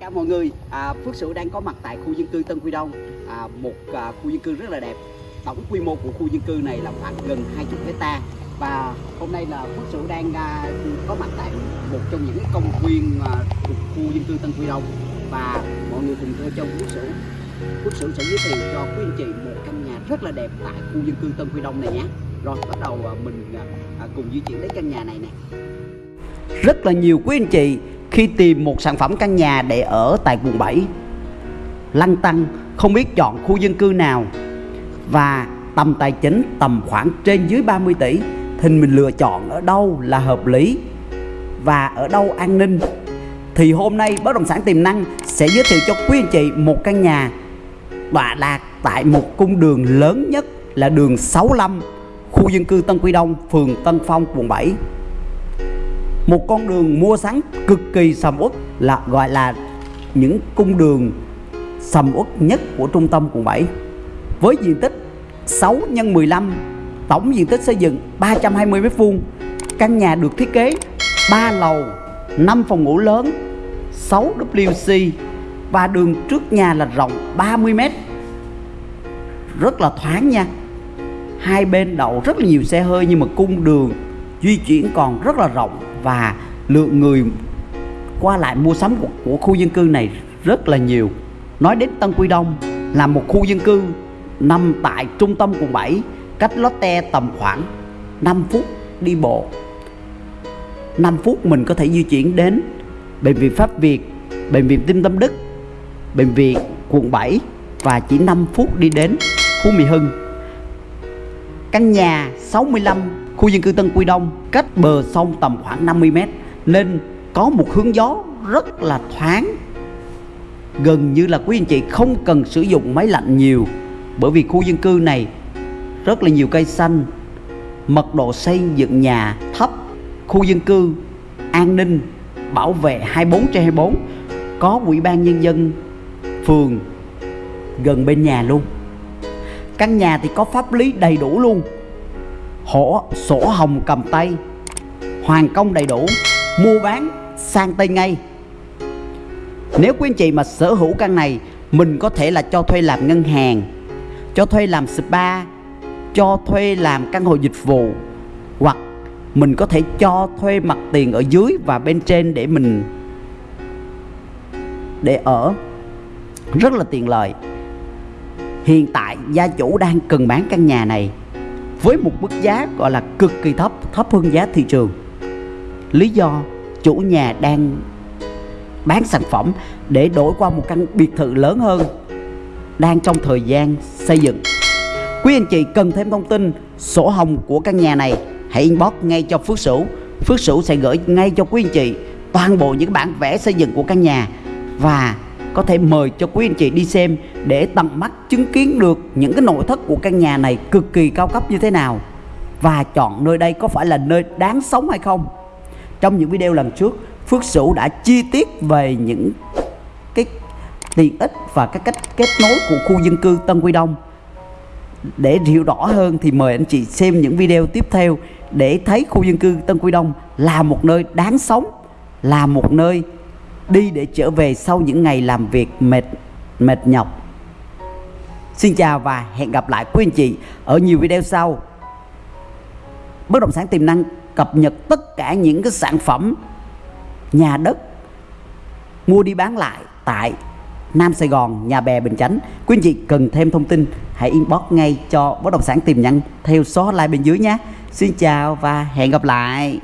cả mọi người, à, Phước Sửu đang có mặt tại khu dân cư Tân Quy Đông, à, một à, khu dân cư rất là đẹp. Tổng quy mô của khu dân cư này là khoảng gần 20 hecta và hôm nay là Phước Sửu đang à, có mặt tại một trong những công viên à, thuộc khu dân cư Tân Quy Đông và mọi người cùng theo chân Phước Sửu. Phước Sửu sẽ giới thiệu cho quý anh chị một căn nhà rất là đẹp tại khu dân cư Tân Quy Đông này nhé. Rồi bắt đầu à, mình à, à cùng di chuyển đến căn nhà này nè. Rất là nhiều quý anh chị khi tìm một sản phẩm căn nhà để ở tại quận 7 lăn tăng không biết chọn khu dân cư nào và tầm tài chính tầm khoảng trên dưới 30 tỷ, thì mình lựa chọn ở đâu là hợp lý và ở đâu an ninh. Thì hôm nay bất động sản tiềm năng sẽ giới thiệu cho quý anh chị một căn nhà tọa lạc tại một cung đường lớn nhất là đường 65 khu dân cư Tân Quy Đông, phường Tân Phong, quận 7 một con đường mua sắm cực kỳ sầm uất là, gọi là những cung đường sầm uất nhất của trung tâm quận 7 với diện tích 6 x 15 tổng diện tích xây dựng 320 m2 căn nhà được thiết kế 3 lầu 5 phòng ngủ lớn 6 WC và đường trước nhà là rộng 30 m rất là thoáng nha. Hai bên đậu rất là nhiều xe hơi nhưng mà cung đường di chuyển còn rất là rộng và lượng người qua lại mua sắm của, của khu dân cư này rất là nhiều nói đến Tân Quy Đông là một khu dân cư nằm tại trung tâm quận 7 cách Lotte tầm khoảng 5 phút đi bộ 5 phút mình có thể di chuyển đến Bệnh viện Pháp Việt, Bệnh viện Tim Tâm Đức, Bệnh viện quận 7 và chỉ 5 phút đi đến Phú Mỹ Hưng. Căn nhà 65 khu dân cư Tân Quy Đông cách bờ sông tầm khoảng 50 mét, nên có một hướng gió rất là thoáng. Gần như là quý anh chị không cần sử dụng máy lạnh nhiều, bởi vì khu dân cư này rất là nhiều cây xanh, mật độ xây dựng nhà thấp, khu dân cư an ninh, bảo vệ 24 trên 24 có ủy ban nhân dân phường gần bên nhà luôn. Căn nhà thì có pháp lý đầy đủ luôn hổ, sổ, hồng, cầm tay. Hoàn công đầy đủ, mua bán, sang tay ngay. Nếu quý anh chị mà sở hữu căn này, mình có thể là cho thuê làm ngân hàng, cho thuê làm spa, cho thuê làm căn hộ dịch vụ, hoặc mình có thể cho thuê mặt tiền ở dưới và bên trên để mình, để ở. Rất là tiện lợi. Hiện tại, gia chủ đang cần bán căn nhà này với một mức giá gọi là cực kỳ thấp thấp hơn giá thị trường. Lý do chủ nhà đang bán sản phẩm để đổi qua một căn biệt thự lớn hơn đang trong thời gian xây dựng. Quý anh chị cần thêm thông tin sổ hồng của căn nhà này, hãy inbox ngay cho Phước Sửu. Phước Sửu sẽ gửi ngay cho quý anh chị toàn bộ những bản vẽ xây dựng của căn nhà và có thể mời cho quý anh chị đi xem để tận mắt chứng kiến được những cái nội thất của căn nhà này cực kỳ cao cấp như thế nào và chọn nơi đây có phải là nơi đáng sống hay không. Trong những video lần trước, Phước Sửu đã chi tiết về những cái tiện ích và các cách kết nối của khu dân cư Tân Quy Đông. Để hiểu rõ hơn thì mời anh chị xem những video tiếp theo để thấy khu dân cư Tân Quy Đông là một nơi đáng sống, là một nơi đi để trở về sau những ngày làm việc mệt mệt nhọc. Xin chào và hẹn gặp lại quý anh chị ở nhiều video sau Bất động sản tiềm năng cập nhật tất cả những cái sản phẩm nhà đất mua đi bán lại tại Nam Sài Gòn, Nhà Bè, Bình Chánh. Quý anh chị cần thêm thông tin hãy inbox ngay cho bất động sản tiềm năng theo số hotline bên dưới nhé. Xin chào và hẹn gặp lại.